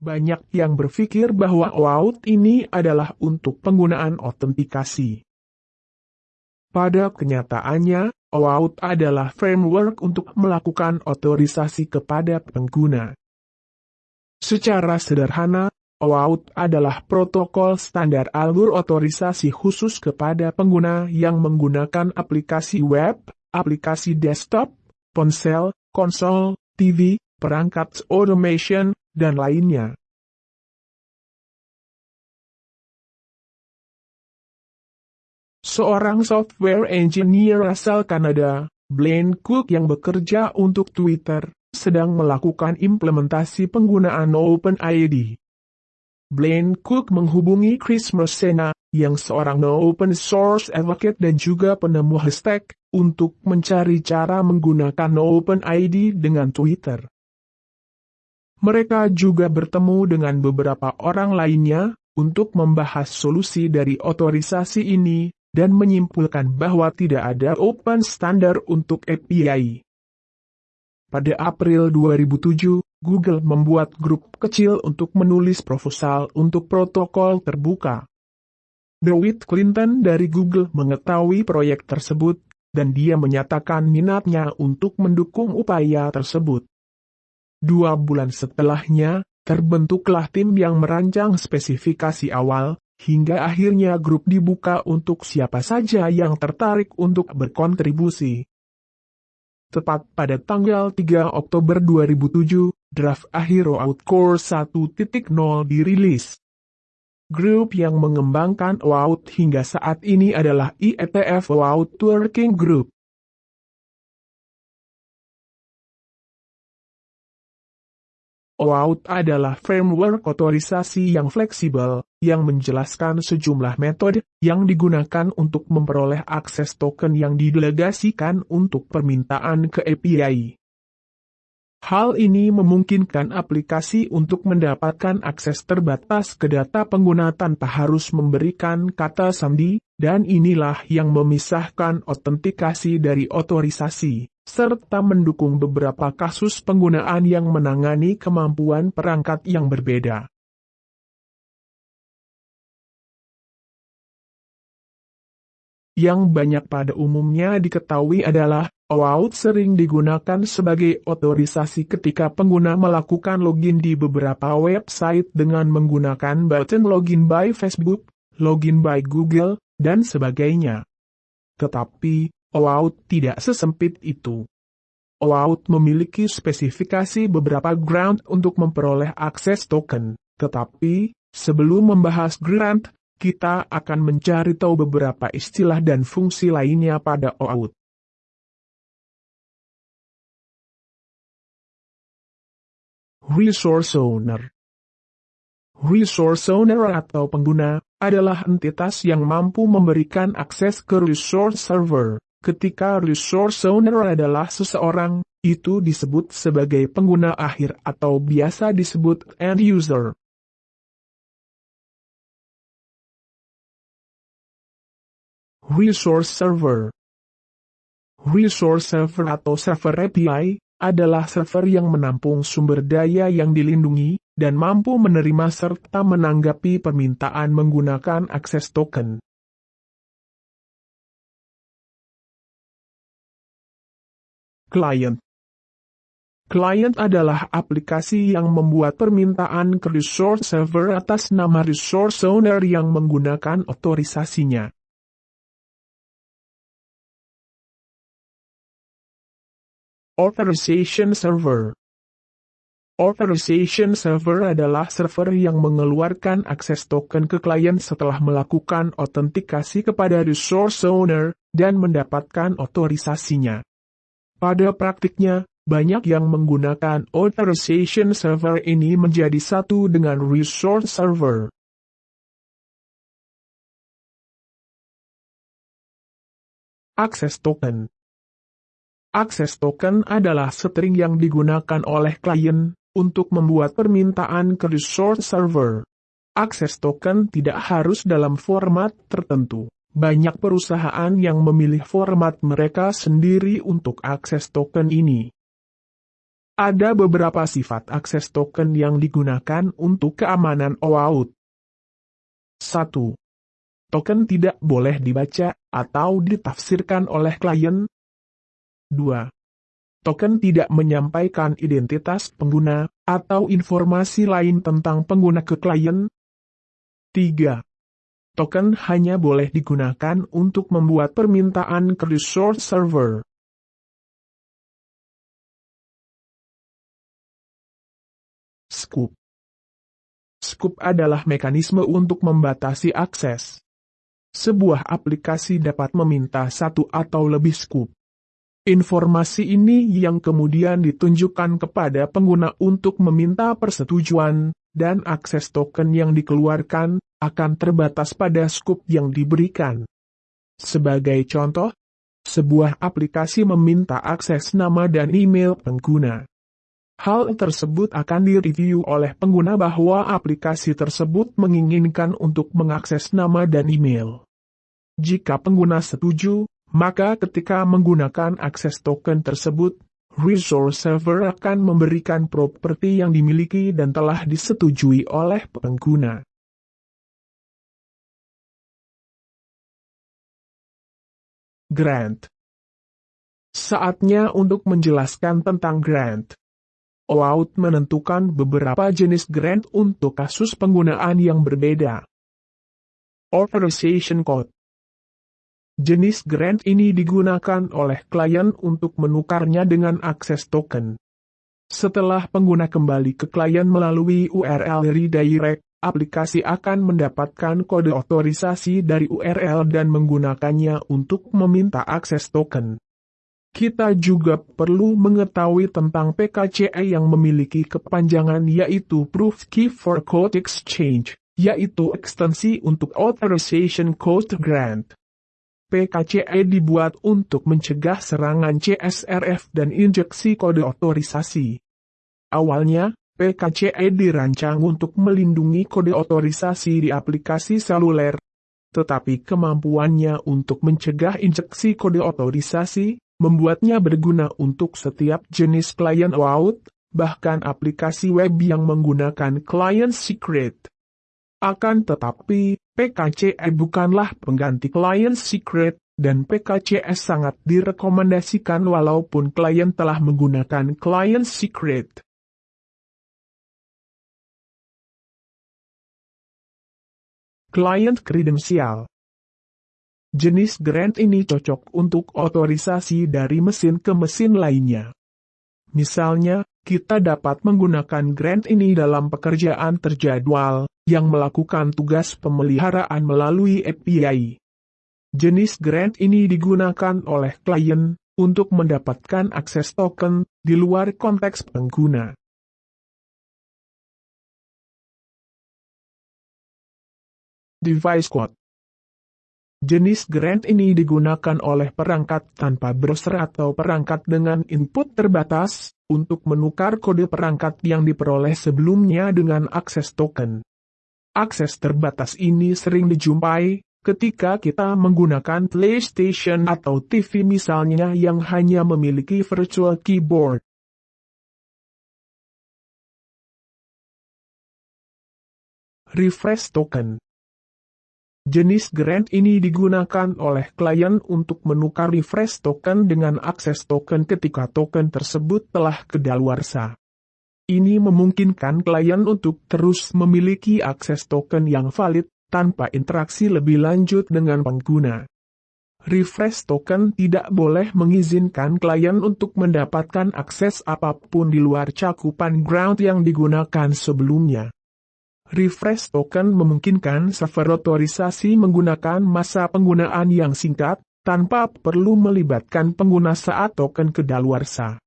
Banyak yang berpikir bahwa OAuth ini adalah untuk penggunaan autentikasi. Pada kenyataannya, OAuth adalah framework untuk melakukan otorisasi kepada pengguna. Secara sederhana, OAuth adalah protokol standar alur otorisasi khusus kepada pengguna yang menggunakan aplikasi web, aplikasi desktop, ponsel, konsol, TV, perangkat automation, dan lainnya. Seorang software engineer asal Kanada, Blaine Cook yang bekerja untuk Twitter, sedang melakukan implementasi penggunaan OpenID. Blaine Cook menghubungi Chris Messina, yang seorang open source advocate dan juga penemu hashtag, untuk mencari cara menggunakan OpenID dengan Twitter. Mereka juga bertemu dengan beberapa orang lainnya untuk membahas solusi dari otorisasi ini dan menyimpulkan bahwa tidak ada open standard untuk API. Pada April 2007, Google membuat grup kecil untuk menulis proposal untuk protokol terbuka. DeWitt Clinton dari Google mengetahui proyek tersebut, dan dia menyatakan minatnya untuk mendukung upaya tersebut. Dua bulan setelahnya, terbentuklah tim yang merancang spesifikasi awal, hingga akhirnya grup dibuka untuk siapa saja yang tertarik untuk berkontribusi. Tepat pada tanggal 3 Oktober 2007, draft akhir OAuth Core 1.0 dirilis. Grup yang mengembangkan OAuth hingga saat ini adalah IETF OAuth Working Group. OAuth adalah framework otorisasi yang fleksibel, yang menjelaskan sejumlah metode yang digunakan untuk memperoleh akses token yang didelegasikan untuk permintaan ke API. Hal ini memungkinkan aplikasi untuk mendapatkan akses terbatas ke data pengguna tanpa harus memberikan kata sandi, dan inilah yang memisahkan otentikasi dari otorisasi serta mendukung beberapa kasus penggunaan yang menangani kemampuan perangkat yang berbeda. Yang banyak pada umumnya diketahui adalah, OAuth sering digunakan sebagai otorisasi ketika pengguna melakukan login di beberapa website dengan menggunakan button login by Facebook, login by Google, dan sebagainya. Tetapi, OAuth tidak sesempit itu. OAuth memiliki spesifikasi beberapa grant untuk memperoleh akses token, tetapi, sebelum membahas grant, kita akan mencari tahu beberapa istilah dan fungsi lainnya pada OAuth. Resource Owner Resource Owner atau pengguna, adalah entitas yang mampu memberikan akses ke resource server. Ketika resource owner adalah seseorang, itu disebut sebagai pengguna akhir atau biasa disebut end user. Resource Server Resource Server atau Server API, adalah server yang menampung sumber daya yang dilindungi, dan mampu menerima serta menanggapi permintaan menggunakan akses token. Client Client adalah aplikasi yang membuat permintaan ke resource server atas nama resource owner yang menggunakan otorisasinya. Authorization Server Authorization Server adalah server yang mengeluarkan akses token ke klien setelah melakukan autentikasi kepada resource owner, dan mendapatkan otorisasinya. Pada praktiknya, banyak yang menggunakan authorization server ini menjadi satu dengan resource server. Akses token Akses token adalah string yang digunakan oleh klien untuk membuat permintaan ke resource server. Akses token tidak harus dalam format tertentu. Banyak perusahaan yang memilih format mereka sendiri untuk akses token ini. Ada beberapa sifat akses token yang digunakan untuk keamanan OAuth. 1. Token tidak boleh dibaca atau ditafsirkan oleh klien. 2. Token tidak menyampaikan identitas pengguna atau informasi lain tentang pengguna ke klien. 3. Token hanya boleh digunakan untuk membuat permintaan ke resource server. Scoop Scoop adalah mekanisme untuk membatasi akses. Sebuah aplikasi dapat meminta satu atau lebih scoop. Informasi ini yang kemudian ditunjukkan kepada pengguna untuk meminta persetujuan, dan akses token yang dikeluarkan akan terbatas pada scoop yang diberikan. Sebagai contoh, sebuah aplikasi meminta akses nama dan email pengguna. Hal tersebut akan direview oleh pengguna bahwa aplikasi tersebut menginginkan untuk mengakses nama dan email. Jika pengguna setuju, maka ketika menggunakan akses token tersebut, resource server akan memberikan properti yang dimiliki dan telah disetujui oleh pengguna. Grant Saatnya untuk menjelaskan tentang grant. OAuth menentukan beberapa jenis grant untuk kasus penggunaan yang berbeda. Authorization Code Jenis grant ini digunakan oleh klien untuk menukarnya dengan akses token. Setelah pengguna kembali ke klien melalui URL redirect, aplikasi akan mendapatkan kode otorisasi dari URL dan menggunakannya untuk meminta akses token. Kita juga perlu mengetahui tentang PKCE yang memiliki kepanjangan yaitu Proof Key for Code Exchange, yaitu ekstensi untuk Authorization Code Grant. PKCE dibuat untuk mencegah serangan CSRF dan injeksi kode otorisasi. Awalnya, PKCE dirancang untuk melindungi kode otorisasi di aplikasi seluler, tetapi kemampuannya untuk mencegah injeksi kode otorisasi membuatnya berguna untuk setiap jenis klien OAuth, bahkan aplikasi web yang menggunakan client secret. Akan tetapi, PKCE bukanlah pengganti client secret, dan PKCS sangat direkomendasikan walaupun klien telah menggunakan client secret. Client Credential Jenis grant ini cocok untuk otorisasi dari mesin ke mesin lainnya. Misalnya, kita dapat menggunakan grant ini dalam pekerjaan terjadwal, yang melakukan tugas pemeliharaan melalui API. Jenis grant ini digunakan oleh klien, untuk mendapatkan akses token, di luar konteks pengguna. Device Code Jenis grant ini digunakan oleh perangkat tanpa browser atau perangkat dengan input terbatas, untuk menukar kode perangkat yang diperoleh sebelumnya dengan akses token. Akses terbatas ini sering dijumpai, ketika kita menggunakan PlayStation atau TV misalnya yang hanya memiliki virtual keyboard. Refresh token Jenis grant ini digunakan oleh klien untuk menukar refresh token dengan akses token ketika token tersebut telah kedaluarsa. Ini memungkinkan klien untuk terus memiliki akses token yang valid, tanpa interaksi lebih lanjut dengan pengguna. Refresh token tidak boleh mengizinkan klien untuk mendapatkan akses apa pun di luar cakupan ground yang digunakan sebelumnya. Refresh token memungkinkan server otorisasi menggunakan masa penggunaan yang singkat, tanpa perlu melibatkan pengguna saat token kedaluarsa.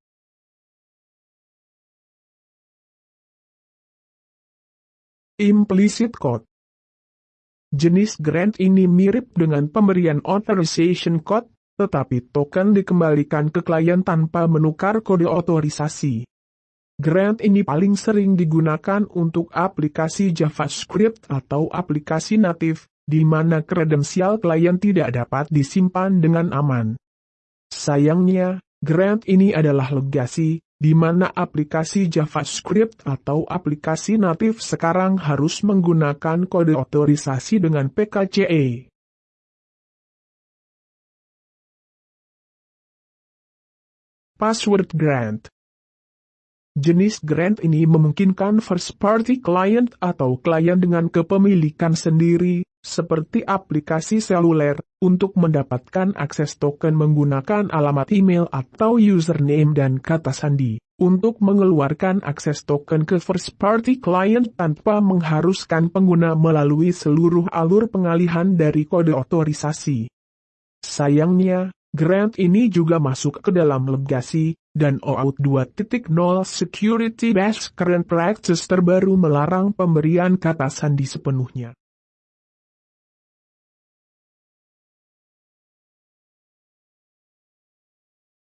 Implicit Code Jenis grant ini mirip dengan pemberian authorization code, tetapi token dikembalikan ke klien tanpa menukar kode otorisasi. Grant ini paling sering digunakan untuk aplikasi JavaScript atau aplikasi natif, di mana kredensial klien tidak dapat disimpan dengan aman. Sayangnya, grant ini adalah legasi, di mana aplikasi JavaScript atau aplikasi natif sekarang harus menggunakan kode otorisasi dengan PKCE. Password Grant Jenis grant ini memungkinkan first-party client atau klien dengan kepemilikan sendiri, seperti aplikasi seluler, untuk mendapatkan akses token menggunakan alamat email atau username dan kata sandi, untuk mengeluarkan akses token ke first-party client tanpa mengharuskan pengguna melalui seluruh alur pengalihan dari kode otorisasi. Sayangnya, grant ini juga masuk ke dalam legasi, dan OAuth 2.0 Security Best Current Practice terbaru melarang pemberian kata sandi sepenuhnya.